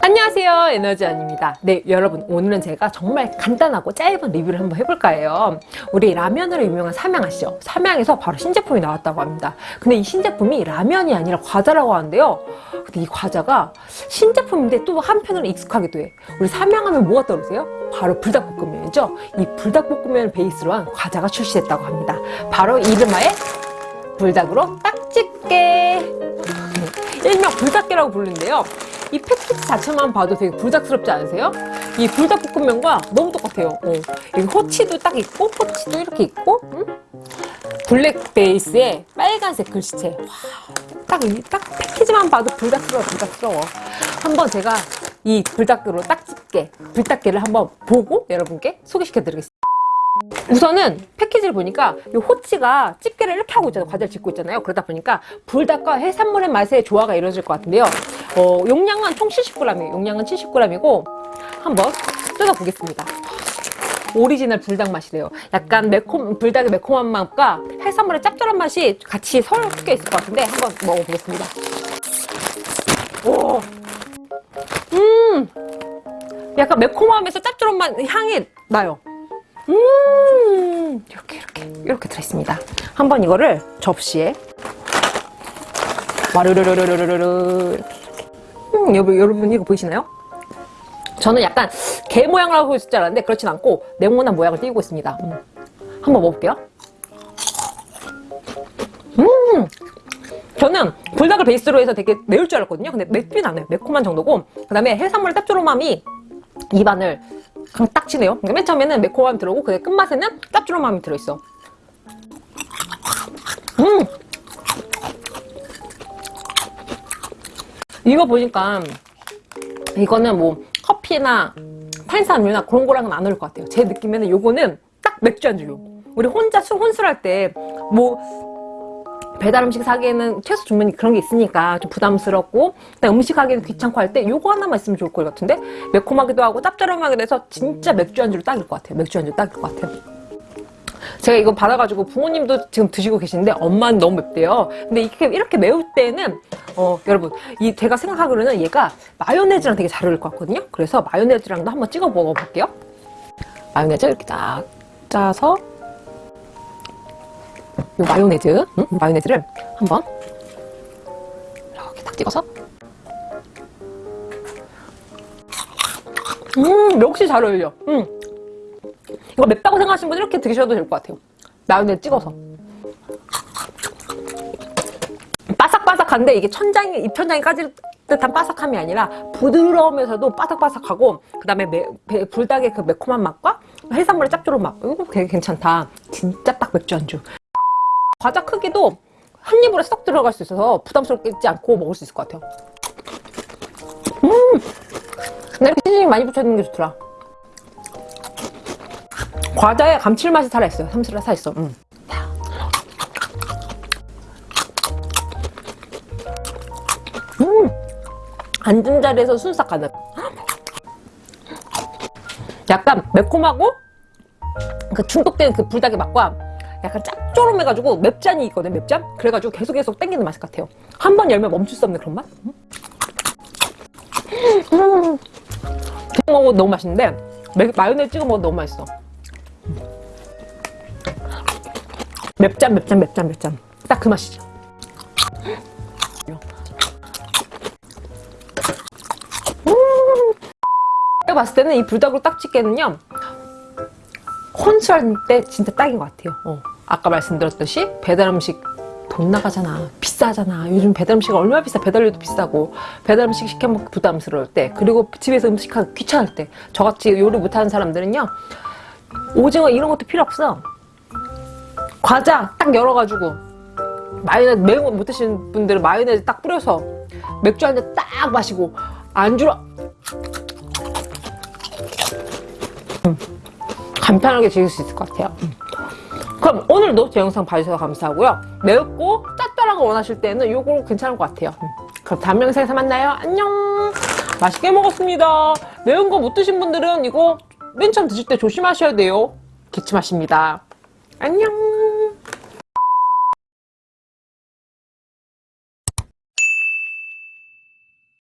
안녕하세요 에너지원입니다. 네 여러분 오늘은 제가 정말 간단하고 짧은 리뷰를 한번 해볼까 해요. 우리 라면으로 유명한 삼양 아시죠? 삼양에서 바로 신제품이 나왔다고 합니다. 근데 이 신제품이 라면이 아니라 과자라고 하는데요. 근데 이 과자가 신제품인데 또 한편으로 익숙하기도 해. 우리 삼양하면 뭐가 떠오르세요? 바로 불닭볶음면이죠. 이 불닭볶음면을 베이스로 한 과자가 출시됐다고 합니다. 바로 이름하에 불닭으로 딱집게. 일명 불닭게라고 부르는데요 이 패키지 자체만 봐도 되게 불닭스럽지 않으세요? 이 불닭볶음면과 너무 똑같아요. 어. 여기 호치도 딱 있고 호치도 이렇게 있고 음? 블랙 베이스에 빨간색 글씨체 딱, 딱 패키지만 봐도 불닭스러워 불닭스러워 한번 제가 이 불닭으로 딱 집게 불닭게를 한번 보고 여러분께 소개시켜 드리겠습니다. 우선은 패키지를 보니까 이 호치가 집게를 이렇게 하고 있잖아요. 과자를 짓고 있잖아요. 그러다 보니까 불닭과 해산물의 맛의 조화가 이루어질 것 같은데요. 어, 용량은 총 70g이에요. 용량은 70g이고 한번 뜯어보겠습니다. 오리지널 불닭 맛이래요. 약간 매콤, 불닭의 매콤한 맛과 해산물의 짭짤한 맛이 같이 섞여 있을 것 같은데 한번 먹어보겠습니다. 오, 음, 약간 매콤하면서 맛 향이 나요. 음 이렇게 이렇게 이렇게 들어있습니다 한번 이거를 접시에 와르르르르르르 이렇게 음, 여러분, 이거 보이시나요? 저는 약간 개 모양을 하고 있을 줄 알았는데 그렇진 않고 네모난 모양을 띄고 있습니다 음. 한번 먹어볼게요 음 저는 불닭을 베이스로 해서 되게 매울 줄 알았거든요 근데 맵진 않아요 매콤한 정도고 그 다음에 해산물 짭조름함이 입안을 그냥 딱 치네요. 그러니까 맨 처음에는 매콤함이 들어오고 그 끝맛에는 짭조름함이 들어있어. 음! 이거 보니까 이거는 뭐 커피나 탄산음료나 그런 거랑은 안 어울릴 것 같아요. 제 느낌에는 이거는 딱 맥주 안주요. 우리 혼자 술 혼술할 때 뭐 배달 음식 사기에는 최소 주문이 그런 게 있으니까 좀 부담스럽고 음식 하기는 귀찮고 할 때 요거 하나만 있으면 좋을 것 같은데 매콤하기도 하고 짭짤하게 돼서 진짜 맥주 안주로 딱일 것 같아요 맥주 안주로 딱일 것 같아요 제가 이거 받아가지고 부모님도 지금 드시고 계시는데 엄마는 너무 맵대요. 근데 이렇게, 이렇게 매울 때는 어 여러분 이 제가 생각하기로는 얘가 마요네즈랑 되게 잘 어울릴 것 같거든요? 그래서 마요네즈랑도 한번 찍어 먹어볼게요. 마요네즈 이렇게 딱 짜서 이 마요네즈, 응? 마요네즈를 한번 이렇게 딱 찍어서. 음 역시 잘 어울려. 음. 이거 맵다고 생각하시는 분 이렇게 드셔도 될 것 같아요. 마요네즈 찍어서. 바삭바삭한데 이게 천장이 입천장이 까질 듯한 바삭함이 아니라 부드러우면서도 바삭바삭하고 그 다음에 불닭의 그 매콤한 맛과 해산물의 짭조름 맛. 이거 되게 괜찮다. 진짜 딱 맥주 안주. 과자 크기도 한 입으로 쏙 들어갈 수 있어서 부담스럽지 않고 먹을 수 있을 것 같아요. 음! 나 이렇게 시즈닝 많이 붙여있는 게 좋더라 과자에 감칠맛이 살아있어요 삼스러 살아있어 음. 음! 앉은 자리에서 순삭 가는 약간 매콤하고 그 중독된 그 불닭의 맛과 약간 짭조름해가지고 맵잔이 있거든 맵잔? 그래가지고 계속 계속 땡기는 맛 같아요 한 번 열면 멈출 수 없는 그런 맛? 음. 음. 먹어도 너무 맛있는데 마요네즈 찍어 먹어도 너무 맛있어 맵잔 맵잔 맵잔 맵잔 딱그 맛이죠. 음. 제가 봤을 때는 이 불닭으로 딱찍게는요 혼술할 때 진짜 딱인 것 같아요. 어. 아까 말씀드렸듯이 배달음식 돈 나가잖아 비싸잖아. 요즘 배달음식 얼마나 비싸? 배달료도 비싸고. 배달음식 시켜먹기 부담스러울 때 그리고 집에서 음식하기 귀찮을 때 저같이 요리 못하는 사람들은요 오징어 이런 것도 필요 없어 과자 딱 열어가지고 마요네즈 매운 거 못 드시는 분들은 마요네즈 딱 뿌려서 맥주 한 잔 딱 마시고 안주로 음, 간편하게 즐길 수 있을 것 같아요 음. 그럼 오늘도 제 영상 봐주셔서 감사하고요. 매웠고 짭짤한 거 원하실 때는 이거 괜찮을 것 같아요. 음. 그럼 다음 영상에서 만나요. 안녕! 맛있게 먹었습니다. 매운 거 못 드신 분들은 이거 맨 처음 드실 때 조심하셔야 돼요. 기침하십니다. 안녕!